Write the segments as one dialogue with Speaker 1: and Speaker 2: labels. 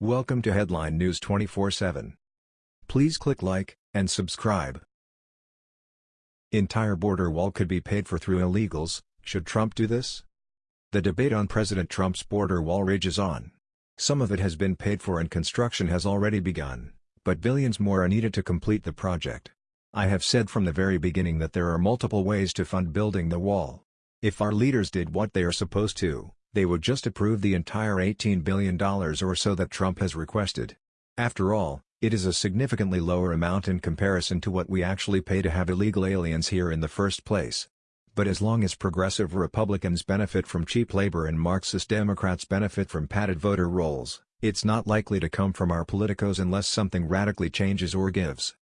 Speaker 1: Welcome to Headline News 24/7. Please click like and subscribe. Entire border wall could be paid for through illegals. Should Trump do this? The debate on President Trump's border wall rages on. Some of it has been paid for and construction has already begun, but billions more are needed to complete the project. I have said from the very beginning that there are multiple ways to fund building the wall. If our leaders did what they are supposed to, they would just approve the entire $18 billion or so that Trump has requested. After all, it is a significantly lower amount in comparison to what we actually pay to have illegal aliens here in the first place. But as long as progressive Republicans benefit from cheap labor and Marxist Democrats benefit from padded voter rolls, it's not likely to come from our politicos unless something radically changes or gives.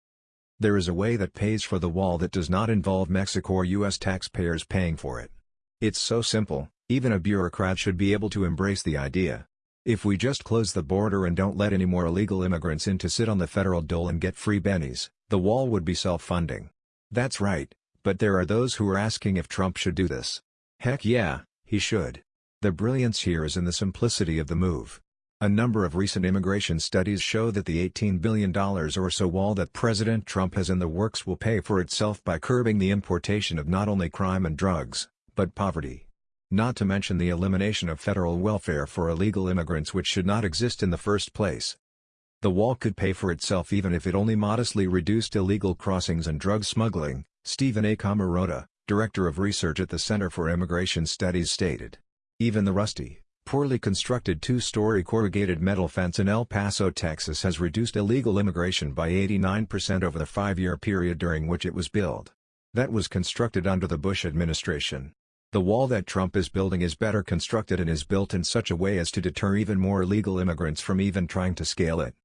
Speaker 1: There is a way that pays for the wall that does not involve Mexico or U.S. taxpayers paying for it. It's so simple, even a bureaucrat should be able to embrace the idea. If we just close the border and don't let any more illegal immigrants in to sit on the federal dole and get free bennies, the wall would be self-funding. That's right, but there are those who are asking if Trump should do this. Heck yeah, he should. The brilliance here is in the simplicity of the move. A number of recent immigration studies show that the $18 billion or so wall that President Trump has in the works will pay for itself by curbing the importation of not only crime and drugs, but poverty not to mention the elimination of federal welfare for illegal immigrants which should not exist in the first place. The wall could pay for itself even if it only modestly reduced illegal crossings and drug smuggling, Stephen A. Camarota, director of research at the Center for Immigration Studies stated. Even the rusty, poorly constructed two-story corrugated metal fence in El Paso, Texas has reduced illegal immigration by 89% over the five-year period during which it was built. That was constructed under the Bush administration. The wall that Trump is building is better constructed and is built in such a way as to deter even more illegal immigrants from even trying to scale it.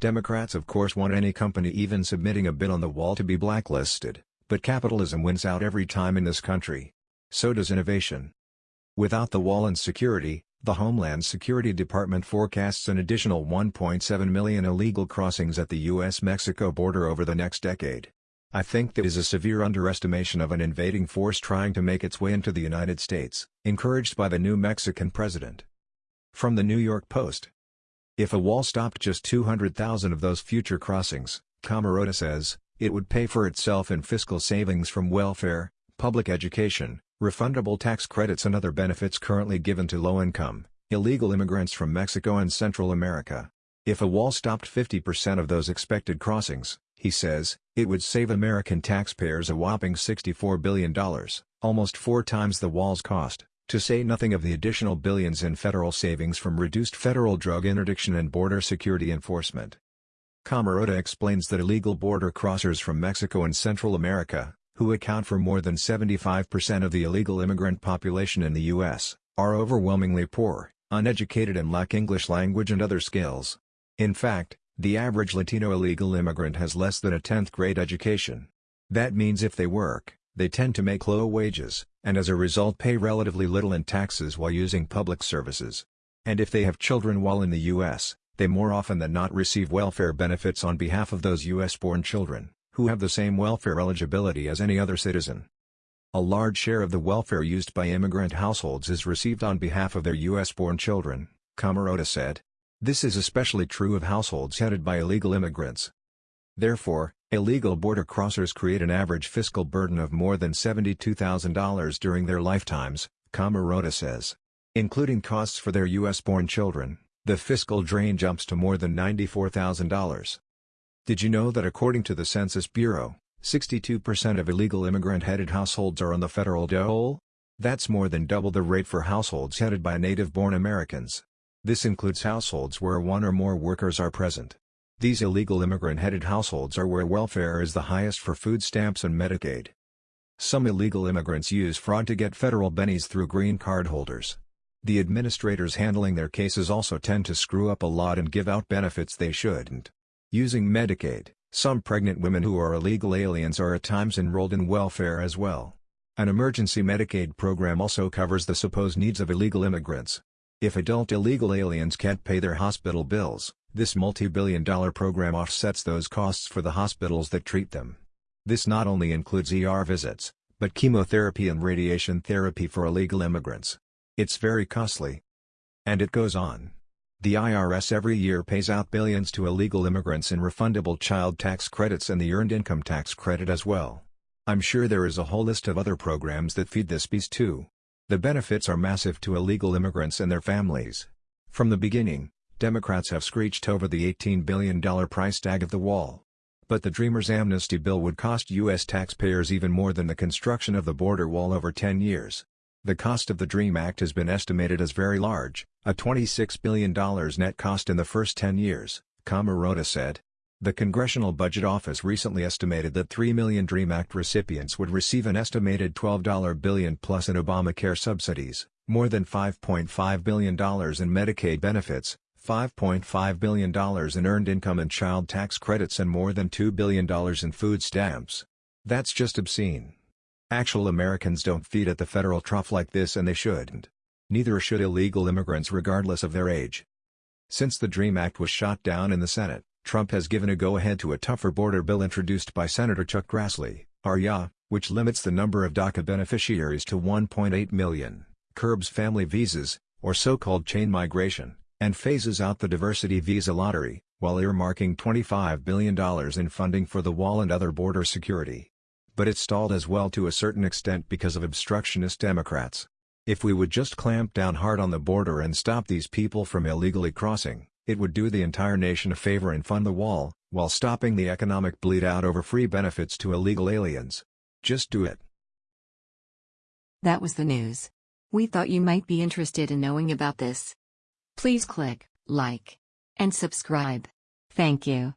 Speaker 1: Democrats of course want any company even submitting a bid on the wall to be blacklisted, but capitalism wins out every time in this country. So does innovation. Without the wall and security, the Homeland Security Department forecasts an additional 1.7 million illegal crossings at the U.S.-Mexico border over the next decade. I think that is a severe underestimation of an invading force trying to make its way into the United States, encouraged by the new Mexican president. From the New York Post. If a wall stopped just 200,000 of those future crossings, Camarota says, it would pay for itself in fiscal savings from welfare, public education, refundable tax credits and other benefits currently given to low-income, illegal immigrants from Mexico and Central America. If a wall stopped 50% of those expected crossings, he says, it would save American taxpayers a whopping $64 billion, almost four times the wall's cost, to say nothing of the additional billions in federal savings from reduced federal drug interdiction and border security enforcement. Camarota explains that illegal border crossers from Mexico and Central America, who account for more than 75% of the illegal immigrant population in the U.S., are overwhelmingly poor, uneducated and lack English language and other skills. In fact, the average Latino illegal immigrant has less than a 10th grade education. That means if they work, they tend to make low wages, and as a result pay relatively little in taxes while using public services. And if they have children while in the U.S., they more often than not receive welfare benefits on behalf of those U.S.-born children, who have the same welfare eligibility as any other citizen. A large share of the welfare used by immigrant households is received on behalf of their U.S.-born children, Camarota said. This is especially true of households headed by illegal immigrants. Therefore, illegal border crossers create an average fiscal burden of more than $72,000 during their lifetimes, Camarota says. Including costs for their U.S.-born children, the fiscal drain jumps to more than $94,000. Did you know that according to the Census Bureau, 62% of illegal immigrant-headed households are on the federal dole? That's more than double the rate for households headed by native-born Americans. This includes households where one or more workers are present. These illegal immigrant-headed households are where welfare is the highest for food stamps and Medicaid. Some illegal immigrants use fraud to get federal bennies through green card holders. The administrators handling their cases also tend to screw up a lot and give out benefits they shouldn't. Using Medicaid, some pregnant women who are illegal aliens are at times enrolled in welfare as well. An emergency Medicaid program also covers the supposed needs of illegal immigrants. If adult illegal aliens can't pay their hospital bills, this multi-billion dollar program offsets those costs for the hospitals that treat them. This not only includes ER visits, but chemotherapy and radiation therapy for illegal immigrants. It's very costly. And it goes on. The IRS every year pays out billions to illegal immigrants in refundable child tax credits and the earned income tax credit as well. I'm sure there is a whole list of other programs that feed this beast too. The benefits are massive to illegal immigrants and their families. From the beginning, Democrats have screeched over the $18 billion price tag of the wall. But the Dreamers' amnesty bill would cost U.S. taxpayers even more than the construction of the border wall over 10 years. The cost of the DREAM Act has been estimated as very large, a $26 billion net cost in the first 10 years, Camarota said. The Congressional Budget Office recently estimated that 3 million DREAM Act recipients would receive an estimated $12 billion plus in Obamacare subsidies, more than $5.5 billion in Medicaid benefits, $5.5 billion in earned income and child tax credits and more than $2 billion in food stamps. That's just obscene. Actual Americans don't feed at the federal trough like this and they shouldn't. Neither should illegal immigrants regardless of their age. Since the DREAM Act was shot down in the Senate, Trump has given a go-ahead to a tougher border bill introduced by Senator Chuck Grassley, R-Iowa, which limits the number of DACA beneficiaries to 1.8 million, curbs family visas, or so-called chain migration, and phases out the diversity visa lottery, while earmarking $25 billion in funding for the wall and other border security. But it stalled as well to a certain extent because of obstructionist Democrats. If we would just clamp down hard on the border and stop these people from illegally crossing, it would do the entire nation a favor and fund the wall, while stopping the economic bleed out over free benefits to illegal aliens. Just do it.
Speaker 2: That was the news. We thought you might be interested in knowing about this. Please click like and subscribe. Thank you.